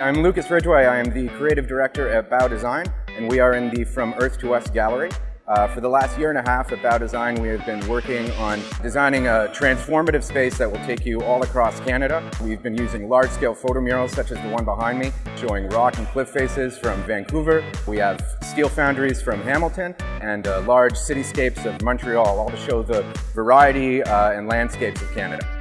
I'm Lucas Ridgway. I am the creative director at Bow Design, and we are in the From Earth to Us gallery. Uh, for the last year and a half at Bow Design, we have been working on designing a transformative space that will take you all across Canada. We've been using large-scale photo murals such as the one behind me, showing rock and cliff faces from Vancouver. We have steel foundries from Hamilton and uh, large cityscapes of Montreal, all to show the variety uh, and landscapes of Canada.